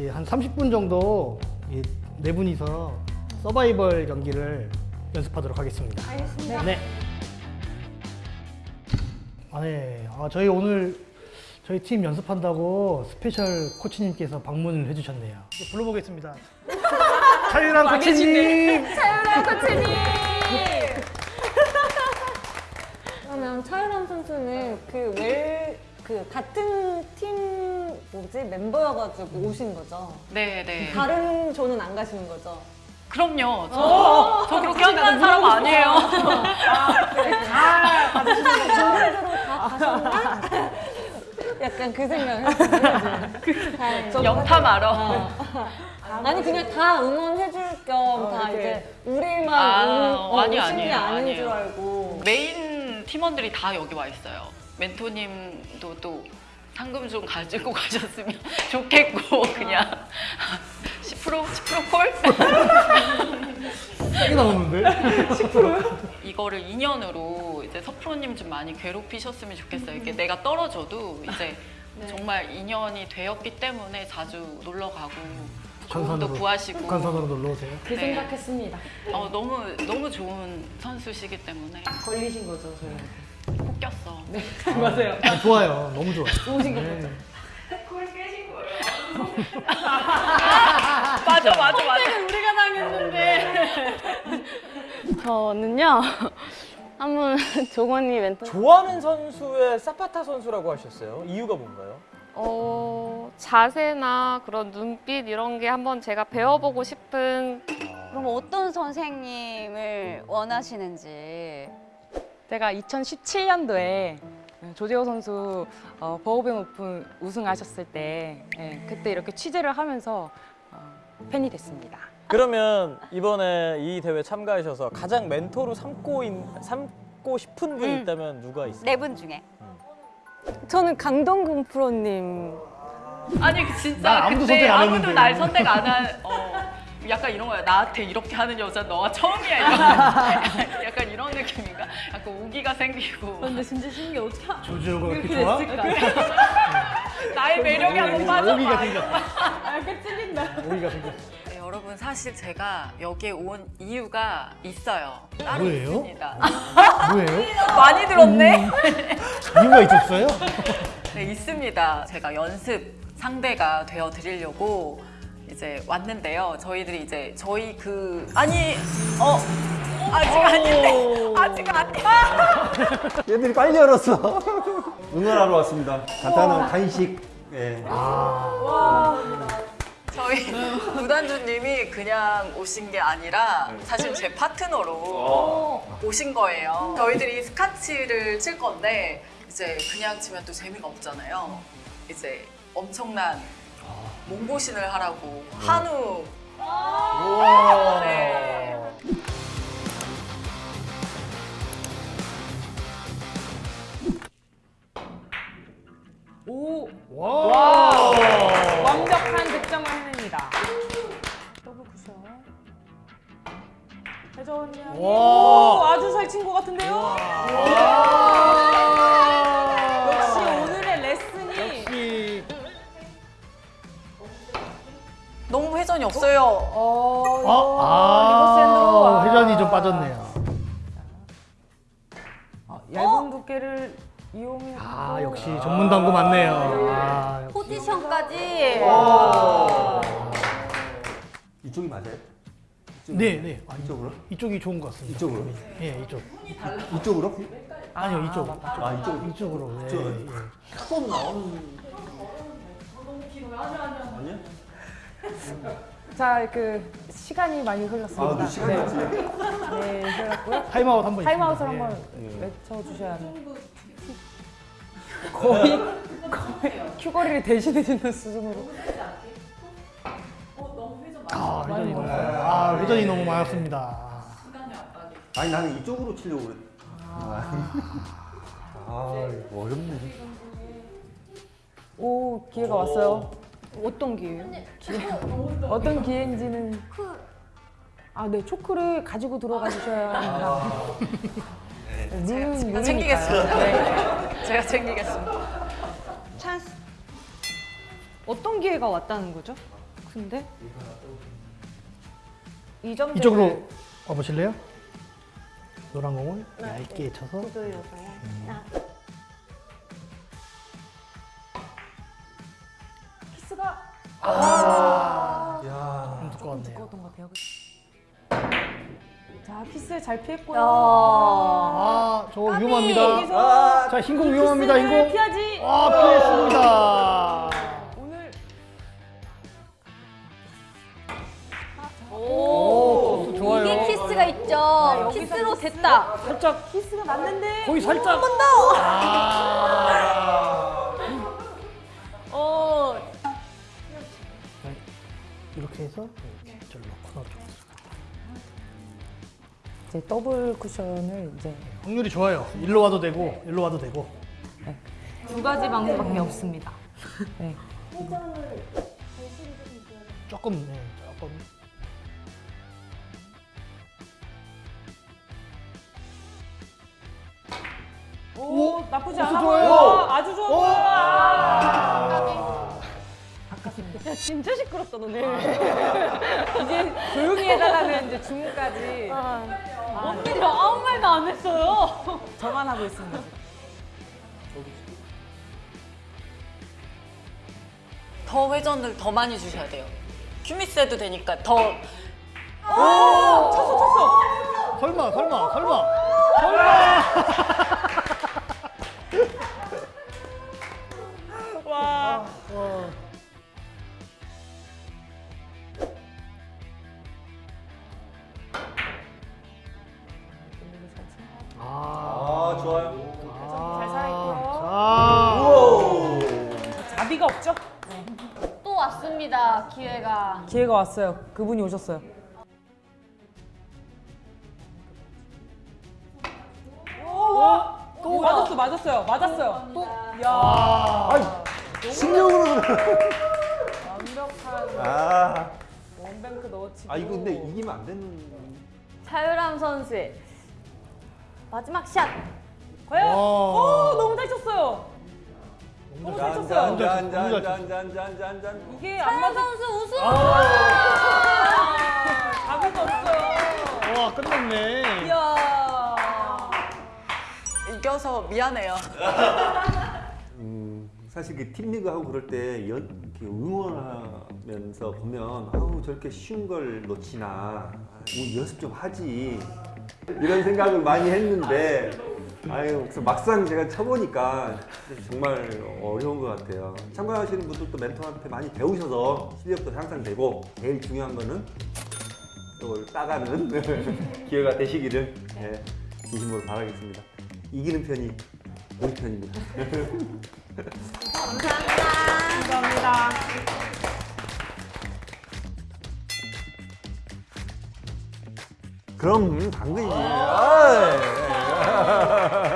이제 한 30분 정도 이 네 분이서 서바이벌 경기를 연습하도록 하겠습니다. 알겠습니다. 네. 아, 네. 아, 저희 오늘 저희 팀 연습한다고 special 코치님께서 방문을 해주셨네요. 불러보겠습니다. 차유람 코치님! 차유람 코치님! 그러면 차유람 선수는 그 웰, 그 같은 팀 뭐지 멤버여가지고 오신 거죠? 네, 네. 다른 조는 안 가시는 거죠? 그럼요. 저, 저 그렇게 한다는 사람 아니에요. 조별대로 다 가셨나? 약간 그 생각을 영탐하러. 어. 아니 그냥 다 응원해줄 겸다 이제 우리만 아, 응- 어, 아니, 오신 게 아니에요, 아닌 아니에요. 줄 알고 메인 팀원들이 다 여기 와 있어요. 멘토님도 또 상금 좀 가지고 가셨으면 좋겠고 그냥 10% 10% 콜? 세게 나오는데? 이거를 인연으로 이제 서프로님 좀 많이 괴롭히셨으면 좋겠어요. 이렇게 내가 떨어져도 이제 정말 인연이 되었기 때문에 자주 놀러 가고 좋은 도 구하시고 북한산으로 놀러 오세요. 그 네. 생각했습니다. 어, 너무 너무 좋은 선수시기 때문에 걸리신 거죠 저희. 꼭 꼈어. 맞아요. 아, 좋아요. 너무 좋아요. 좋으신 거 네. 맞아 맞아 맞아. 우리가 당했는데. 저는요 한번 종원이 멘토 좋아하는 선수의 사파타 선수라고 하셨어요. 이유가 뭔가요? 어, 자세나 그런 눈빛 이런 게 한번 제가 배워보고 싶은 그럼 어떤 선생님을 원하시는지 제가 2017년도에 조재호 선수 어, 버우뱅 오픈 우승하셨을 때 예, 그때 이렇게 취재를 하면서 어, 팬이 됐습니다. 그러면 이번에 이 대회 참가하셔서 가장 멘토로 삼고, 있, 삼고 싶은 분이 음. 있다면 누가 있어요? 네 분 중에 저는 강동근 프로님. 아니 그 진짜 난 아무도 그때 선택 안 아무도 했는데. 날 선택 안 한. 어, 약간 이런 거야. 나한테 이렇게 하는 여자 너가 처음이야. 이런. 약간 이런 느낌인가? 약간 우기가 생기고 근데 진짜 신기해 어떻게 조지호가 그렇게 좋아? 나의 매력에 한번 오기가 빠져봐. 생겼다. 아, 찔린다. 오기가 생겼어. 네, 여러분 사실 제가 여기에 온 이유가 있어요. 따로 뭐예요? 있습니다. 뭐예요? 많이 들었네. 이유가 있었어요? 네, 있습니다. 제가 연습 상대가 되어 드리려고 이제 왔는데요. 저희들이 이제 저희 그 아니 어 아직 아닌데 아직 아니야. 얘들이 빨리 열었어. 응원하러 왔습니다. 간단한 간식. 예. 저희 구단주님이 그냥 오신 게 아니라 사실 제 파트너로 오신 거예요. 저희들이 스카치를 칠 건데 이제 그냥 치면 또 재미가 없잖아요. 이제 엄청난 몸보신을 하라고 한우 네. 오 와. 완벽한 득점을 해냅니다. 더블 쿠션. 와. 오 아주 잘 친 것 같은데요. 회전이 없어요. 어, 아, reverse end로. 아, 회전이 좀 빠졌네요. 어, 얇은 두께를 이용해. 아, 역시 전문 당구 맞네요. 아, 역시. 포지션까지 이쪽이 맞아요? 네, 네. 아, 이쪽으로? 이쪽이 좋은 것 같습니다. 이쪽으로? 예, 이쪽. 이쪽으로? 아니요, 이쪽. 아, 이쪽. 이쪽으로. 예, 이쪽으로? 예. 한번 나오는. 아니야? 자, 그 시간이 많이 흘렀습니다. 아, 그 시간이 네. 네, 흘렀고요. 타임아웃 한번 타임아웃을 있습니다. 한번 예. 외쳐주셔야 합니다. 거의 거의 큐걸이를 대신해주는 수준으로. 아, 회전이 너무, 아, 회전이 너무 많았습니다. 아니, 나는 이쪽으로 치려고 그랬. 아, 아 어렵네. 오 기회가 왔어요. 어떤 기회요? 어떤 기회인지는 아, 네 초크를 가지고 들어가 주셔야 합니다. 룰은 제가 룰이니까요. 챙기겠습니다. 네. 제가 챙기겠습니다. 찬스 어떤 기회가 왔다는 거죠? 근데? 이 이쪽으로 와보실래요? 노란 공을 얇게 쳐서 야. 좀 두꺼웠네요. 자 키스 잘 피했고요. 아, 저거 위험합니다. 아, 자, 흰공 위험합니다, 흰공. 피하지. 아, 피했습니다. 오늘 오, 코스 좋아요. 이게 키스가 있죠. 키스로 됐다. 살짝 키스가 맞는데. 거의 살짝. 한 번 더. 아. 어. 이렇게 해서 이렇게 절로 코너 쪽으로. 이제 더블 쿠션을 이제 확률이 좋아요. 일로 와도 되고, 일로 와도 되고. 두 가지 방법밖에 없습니다. 네. 조금, 네, 조금. 오, 나쁘지 코스 않아 좋아요. 보여. 아주 좋아 야 진짜 시끄럽다 너네. 이제 조용히 해달라는 이제 주문까지 언니들 아무 말도 안 했어요. 저만 하고 있습니다. 더 회전을 더 많이 주셔야 돼요. 큐미스 해도 되니까 더 설마, 설마, 설마. 설마. 와. 어. 또 왔습니다. 기회가. 기회가 왔어요. 그분이 오셨어요. 또 맞았어, 맞았어요, 맞았어요. 또, 야, 신경으로. 완벽한 아. 원뱅크 넣어치고. 아, 이거 근데 이기면 안 되는. 차유람 선수의 마지막 샷. 과연? 와. 오, 너무 잘 쳤어요. 너무 잘 쳤어요. 짠짠짠짠짠짠짠. 이게 안마 선수 우승. 답은 없어요. 와 끝났네. 이야. 이겨서 미안해요. 음, 사실 그 팀리그 하고 그럴 때 연, 응원하면서 보면 아우 저렇게 쉬운 걸 놓치나 뭐 연습 좀 하지 이런 생각을 많이 했는데 아유 그래서 막상 제가 쳐보니까 정말 어려운 것 같아요. 참가하시는 분들도 멘토한테 많이 배우셔서 실력도 향상되고 제일 중요한 거는 이걸 따가는 기회가 되시기를 예, 진심으로 바라겠습니다. 이기는 편이 우리 편입니다. 감사합니다. 그럼 당근이지. 감사합니다.